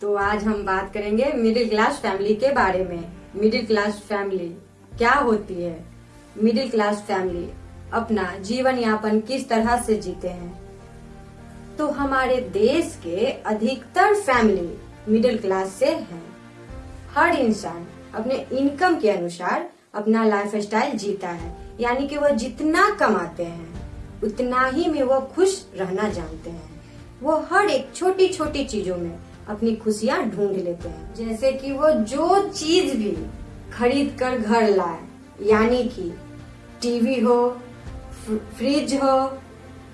तो आज हम बात करेंगे मिडिल क्लास फैमिली के बारे में। मिडिल क्लास फैमिली क्या होती है? मिडिल क्लास फैमिली अपना जीवन यापन किस तरह से जीते हैं? तो हमारे देश के अधिकतर फैमिली मिडिल क्लास से हैं। हर इंसान अपने इनकम के अनुसार अपना लाइफ स्टाइल जीता है, यानी कि वह जितना कमाते हैं, उतना ही में वह खुश रहना जानते हैं। वो हर एक छोटी छोटी चीज़ों में अपनी खुशियाँ ढूंढ लेते हैं। जैसे कि वो जो चीज़ भी खरीद कर घर लाए, यानी कि टीवी हो फ्रिज हो,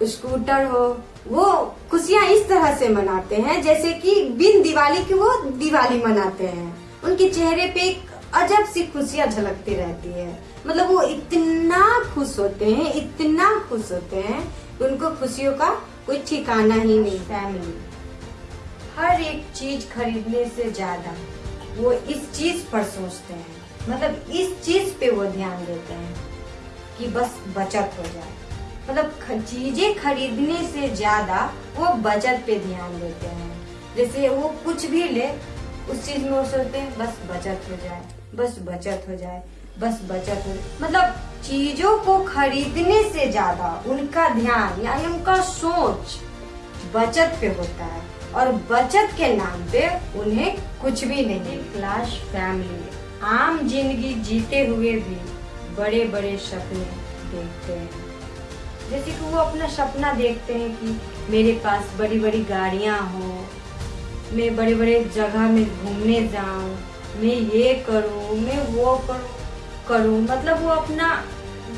स्कूटर हो, वो खुशियाँ इस तरह से मनाते हैं, जैसे कि बिन दिवाली की वो दिवाली मनाते हैं। उनके चेहरे पे एक अजब सी खुशियाँ झलकती रहती है। मतलब वो इतना खुश होते हैं, इतना खुश होते हैं, उनको खुशियों का कोई ठिकाना ही नहीं, फैमिली। हर एक चीज़ खरीदने से ज़्यादा वो इस चीज़ पर सोचते हैं। मतलब इस चीज़ पे वो ध्यान देते हैं कि बस बचत हो जाए। मतलब चीज़ें खरीदने से ज़्यादा वो बचत पे ध्यान देते हैं। जैसे वो कुछ भी ले, उस चीज़ में वो सोचते हैं, बस बचत हो जाए, बस बचत हो जाए, बस बचत हो मतलब चीज़ों को खरीदने से ज़्यादा उनका ध्यान, यानी उनका सोच बचत पे होता है। और बचत के नाम पे उन्हें कुछ भी नहीं क्लास फैमिली आम ज़िंदगी जीते हुए भी बड़े बड़े सपने देखते हैं। जैसे कि वो अपना सपना देखते हैं कि मेरे पास बड़ी बड़ी गाड़ियाँ हो, मैं बड़े बड़े जगह में घूमने जाऊँ, मैं ये करूँ, मैं वो करूँ, करूँ। मतलब वो अपना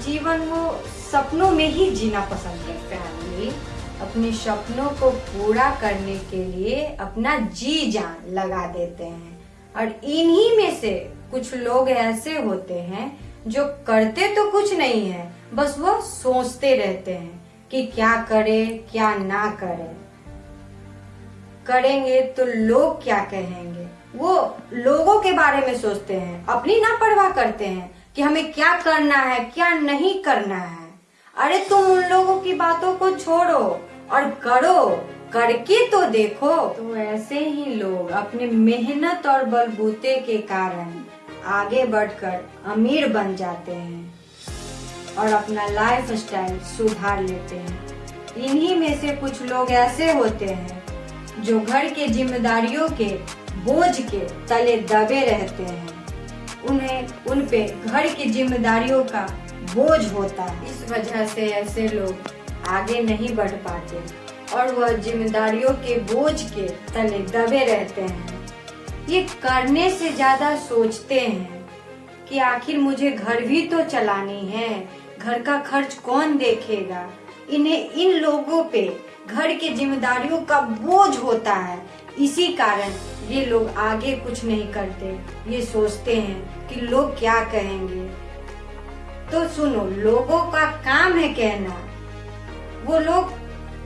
जीवन वो सपनों में ही जीना पसंद करते हैं। अपने सपनों को पूरा करने के लिए अपना जी जान लगा देते हैं। और इन्हीं में से कुछ लोग ऐसे होते हैं जो करते तो कुछ नहीं है, बस वो सोचते रहते हैं कि क्या करे, क्या ना करे। करेंगे तो लोग क्या कहेंगे? वो लोगों के बारे में सोचते हैं, अपनी ना परवाह करते हैं कि हमें क्या करना है, क्या नहीं करना है। अरे तुम उन लोगों की बातों को छोड़ो और करो, करके तो देखो। तो ऐसे ही लोग अपने मेहनत और बलबूते के कारण आगे बढ़कर अमीर बन जाते हैं और अपना लाइफ स्टाइल सुधार लेते हैं। इन्हीं में से कुछ लोग ऐसे होते हैं जो घर के जिम्मेदारियों के बोझ के तले दबे रहते हैं। उन्हें, उन पे घर की जिम्मेदारियों का बोझ होता है। इस वजह से ऐसे लोग आगे नहीं बढ़ पाते और वह जिम्मेदारियों के बोझ के तले दबे रहते हैं। ये करने से ज़्यादा सोचते हैं कि आखिर मुझे घर भी तो चलानी है, घर का खर्च कौन देखेगा? इन्हें इन लोगों पे घर के जिम्मेदारियों का बोझ होता है। इसी कारण ये लोग आगे कुछ नहीं करते। ये सोचते हैं कि लोग क्या कहेंगे। तो सुनो, लोगों का काम है कहना। वो लोग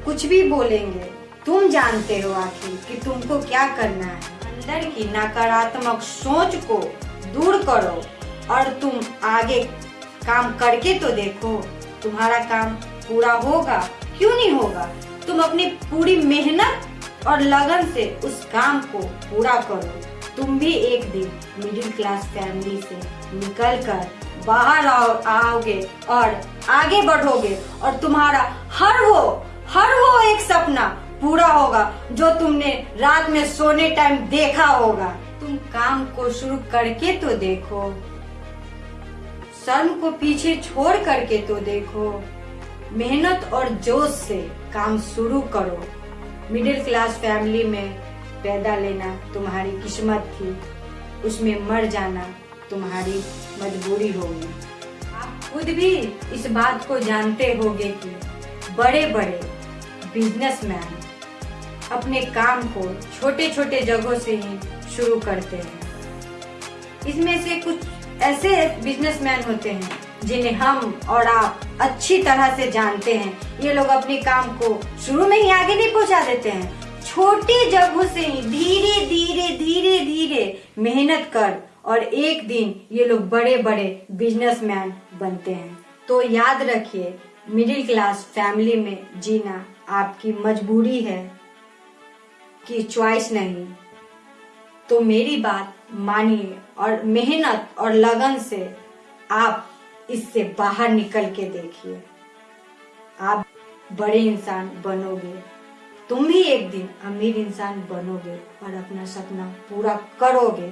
कुछ भी बोलेंगे, तुम जानते हो आखिर कि तुमको क्या करना है। अंदर की नकारात्मक सोच को दूर करो और तुम आगे काम करके तो देखो, तुम्हारा काम पूरा होगा। क्यों नहीं होगा? तुम अपनी पूरी मेहनत और लगन से उस काम को पूरा करो। तुम भी एक दिन मिडिल क्लास फैमिली से निकल कर बाहर आओ, आओगे और आगे बढ़ोगे और तुम्हारा हर वो हर वो एक सपना पूरा होगा, जो तुमने रात में सोने टाइम देखा होगा। तुम काम को शुरू करके तो देखो, शर्म को पीछे छोड़ करके तो देखो। मेहनत और जोश से काम शुरू करो। मिडिल क्लास फैमिली में पैदा लेना तुम्हारी किस्मत थी, उसमें मर जाना तुम्हारी मजबूरी होगी। आप खुद भी इस बात को जानते होंगे कि बड़े बड़े बिजनेसमैन अपने काम को छोटे छोटे जगहों से ही शुरू करते हैं। इसमें से कुछ ऐसे बिजनेसमैन होते हैं जिन्हें हम और आप अच्छी तरह से जानते हैं। ये लोग अपने काम को शुरू में ही आगे नहीं पहुँचा देते हैं। छोटी जगहों से ही धीरे धीरे धीरे धीरे मेहनत कर और एक दिन ये लोग बड़े बड़े बिजनेसमैन बनते हैं। तो याद रखिए मिडिल क्लास फैमिली में जीना आपकी मजबूरी है कि चॉइस नहीं। तो मेरी बात मानिए और मेहनत और लगन से आप इससे बाहर निकल के देखिए। आप बड़े इंसान बनोगे। तुम भी एक दिन अमीर इंसान बनोगे और अपना सपना पूरा करोगे।